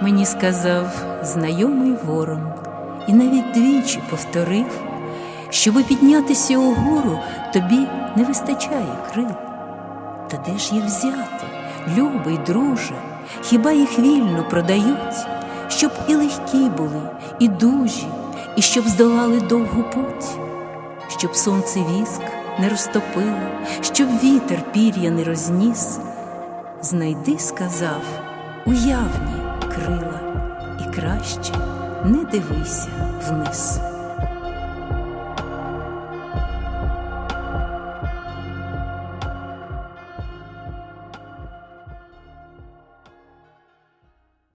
Мені сказав знайомий ворон, і навіть двічі повторив, щоби піднятися угору, тобі не вистачає крил. Та де ж їх взяти, любий друже, хіба їх вільно продають, щоб і легкі були, і дужі, і щоб здолали довгу путь, щоб сонце віск не розтопило, щоб вітер пір'я не розніс. Знайди, сказав, уявні крила, і краще не дивися вниз.